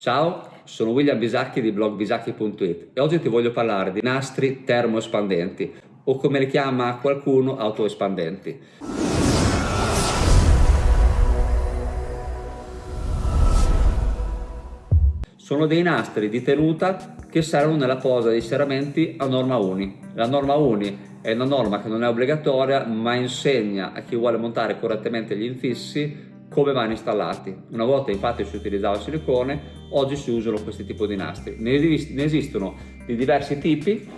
Ciao, sono William Bisacchi di blog bisacchi.it e oggi ti voglio parlare di nastri termoespandenti o come li chiama qualcuno autoespandenti. Sono dei nastri di tenuta che servono nella posa dei serramenti a norma uni. La norma uni è una norma che non è obbligatoria ma insegna a chi vuole montare correttamente gli infissi come vanno installati. Una volta infatti si utilizzava il silicone, oggi si usano questi tipi di nastri. Ne, esistono di diversi tipi,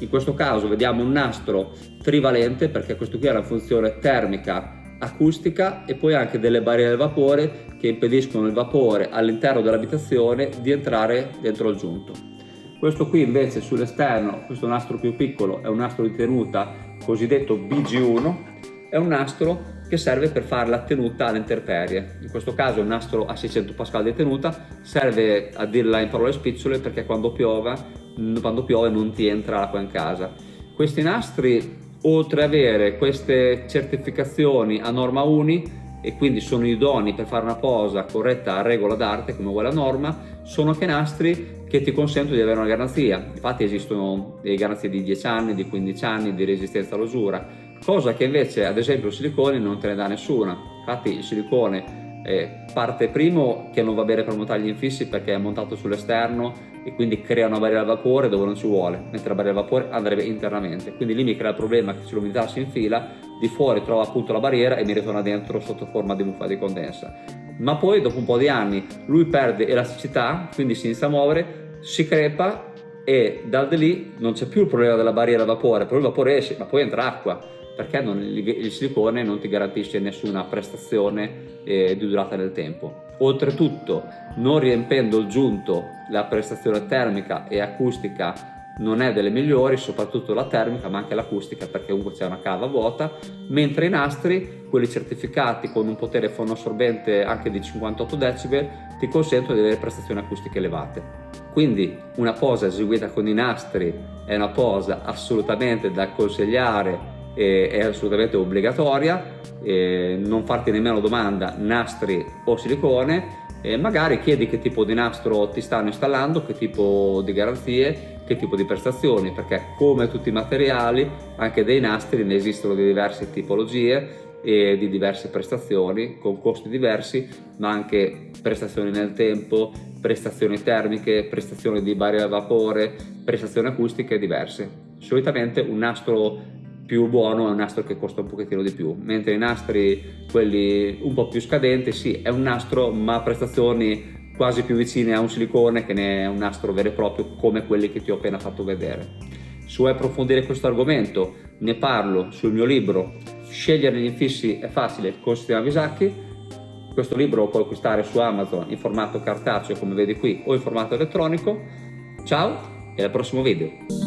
in questo caso vediamo un nastro trivalente perché questo qui ha una funzione termica acustica e poi anche delle barriere del vapore che impediscono il vapore all'interno dell'abitazione di entrare dentro il giunto. Questo qui invece sull'esterno, questo nastro più piccolo, è un nastro di tenuta cosiddetto BG1, è un nastro che serve per fare la tenuta alle intemperie. In questo caso un nastro a 600 pascal di tenuta serve a dirla in parole spicciole perché quando piove, quando piove non ti entra l'acqua in casa. Questi nastri oltre ad avere queste certificazioni a norma uni e quindi sono idonei per fare una posa corretta a regola d'arte come vuole la norma, sono anche nastri che ti consentono di avere una garanzia. Infatti esistono garanzie di 10 anni, di 15 anni di resistenza all'usura cosa che invece ad esempio il silicone non te ne dà nessuna. Infatti il silicone eh, parte primo che non va bene per montare gli infissi perché è montato sull'esterno e quindi crea una barriera al vapore dove non ci vuole. Mentre la barriera al vapore andrebbe internamente. Quindi lì mi crea il problema che se l'umidità si infila di fuori trova appunto la barriera e mi ritorna dentro sotto forma di muffa di condensa. Ma poi dopo un po' di anni lui perde elasticità quindi si inizia a muovere si crepa e da lì non c'è più il problema della barriera al vapore, però il vapore esce, ma poi entra acqua perché non, il silicone non ti garantisce nessuna prestazione eh, di durata nel tempo. Oltretutto, non riempendo il giunto, la prestazione termica e acustica non è delle migliori, soprattutto la termica ma anche l'acustica perché comunque c'è una cava vuota, mentre i nastri, quelli certificati con un potere fonoassorbente anche di 58 decibel, ti consentono di avere prestazioni acustiche elevate. Quindi una posa eseguita con i nastri è una posa assolutamente da consigliare è assolutamente obbligatoria, non farti nemmeno domanda nastri o silicone, e magari chiedi che tipo di nastro ti stanno installando, che tipo di garanzie, che tipo di prestazioni, perché come tutti i materiali, anche dei nastri ne esistono di diverse tipologie e di diverse prestazioni con costi diversi, ma anche prestazioni nel tempo, prestazioni termiche, prestazioni di barriera a vapore, prestazioni acustiche diverse. Solitamente un nastro più buono è un nastro che costa un pochettino di più, mentre i nastri, quelli un po' più scadenti, sì, è un nastro ma prestazioni quasi più vicine a un silicone che ne è un nastro vero e proprio come quelli che ti ho appena fatto vedere. Se vuoi approfondire questo argomento, ne parlo sul mio libro Scegliere gli infissi è facile con Sistema Visacchi. Questo libro lo puoi acquistare su Amazon in formato cartaceo come vedi qui o in formato elettronico. Ciao e al prossimo video!